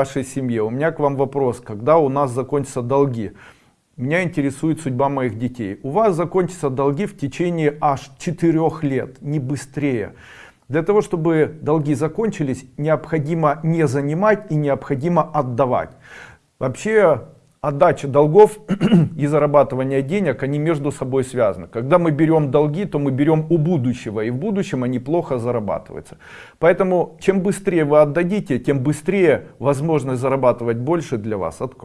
вашей семье. У меня к вам вопрос, когда у нас закончатся долги? Меня интересует судьба моих детей. У вас закончатся долги в течение аж 4 лет, не быстрее. Для того, чтобы долги закончились, необходимо не занимать и необходимо отдавать. Вообще, отдача долгов и зарабатывание денег, они между собой связаны. Когда мы берем долги, то мы берем у будущего, и в будущем они плохо зарабатываются. Поэтому, чем быстрее вы отдадите, тем быстрее возможность зарабатывать больше для вас откроет.